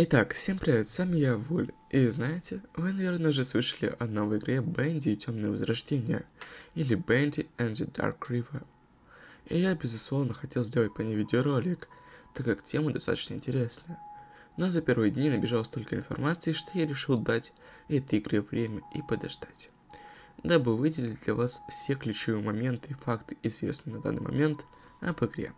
Итак, всем привет, с вами я, Вуль. И знаете, вы, наверное, уже слышали о новой игре Бенди и Темное Возрождение, или Бенди and the Dark River. И я, безусловно, хотел сделать по ней видеоролик, так как тема достаточно интересная. Но за первые дни набежало столько информации, что я решил дать этой игре время и подождать. Дабы выделить для вас все ключевые моменты и факты, известные на данный момент об игре.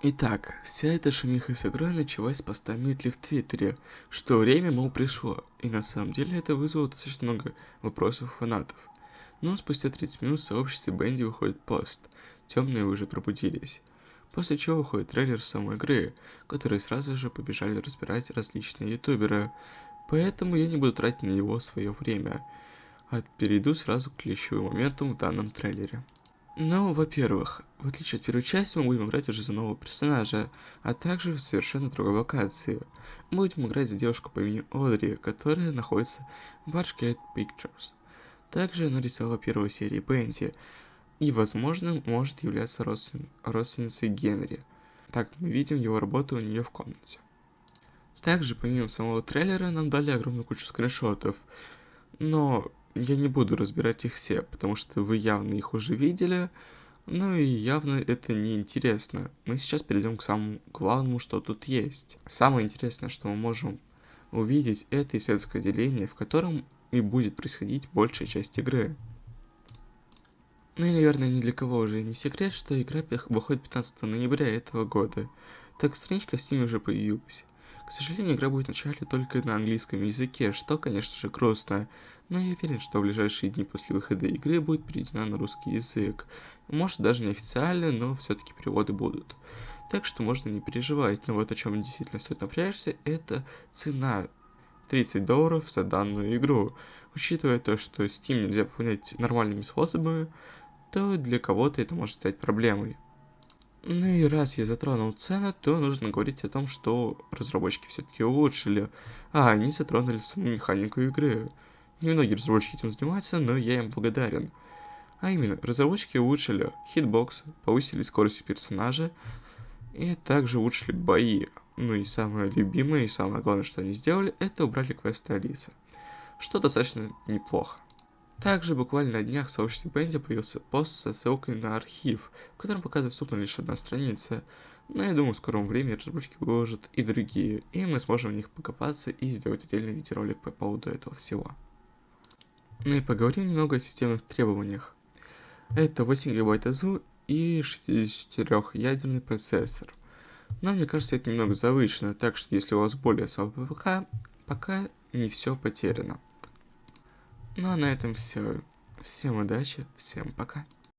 Итак, вся эта шумиха с игрой началась с поста Митли в Твиттере, что время, мол, пришло, и на самом деле это вызвало достаточно много вопросов фанатов. Но спустя 30 минут в сообществе Бенди выходит пост, темные уже пробудились. После чего выходит трейлер самой игры, который сразу же побежали разбирать различные ютуберы, поэтому я не буду тратить на него свое время, а перейду сразу к ключевым моментам в данном трейлере. Ну, во-первых, в отличие от первой части, мы будем играть уже за нового персонажа, а также в совершенно другой локации. Мы будем играть за девушку по имени Одри, которая находится в Archgate Pictures. Также она рисовала первую серию Бенди, и, возможно, может являться родствен... родственницей Генри. Так, мы видим его работу у нее в комнате. Также, помимо самого трейлера, нам дали огромную кучу скриншотов, но я не буду разбирать их все, потому что вы явно их уже видели, ну и явно это не интересно. Мы сейчас перейдем к самому главному, что тут есть. Самое интересное, что мы можем увидеть, это исследовательское деление, в котором и будет происходить большая часть игры. Ну и, наверное, ни для кого уже не секрет, что игра выходит 15 ноября этого года. Так страничка в Steam уже появилась. К сожалению, игра будет вначале только на английском языке, что, конечно же, грустно, но я уверен, что в ближайшие дни после выхода игры будет переведена на русский язык. Может, даже не официально, но все-таки переводы будут. Так что можно не переживать, но вот о чем действительно стоит напрячься, это цена 30 долларов за данную игру. Учитывая то, что Steam нельзя пополнять нормальными способами, то для кого-то это может стать проблемой. Ну и раз я затронул цены, то нужно говорить о том, что разработчики все-таки улучшили, а они затронули саму механику игры. Немногие разработчики этим занимаются, но я им благодарен. А именно, разработчики улучшили хитбокс, повысили скорость персонажа, и также улучшили бои. Ну и самое любимое, и самое главное, что они сделали, это убрали квесты Алисы. Что достаточно неплохо. Также буквально на днях в сообществе Бенди появился пост со ссылкой на архив, в котором пока доступна лишь одна страница. Но я думаю, в скором времени разработчики выложат и другие, и мы сможем в них покопаться и сделать отдельный видеоролик по поводу этого всего. Ну и поговорим немного о системных требованиях. Это 8 ГБ АЗУ и 64-ядерный процессор. Но мне кажется, это немного завышено, так что если у вас более слабый ПК, пока не все потеряно. Ну а на этом все. Всем удачи, всем пока.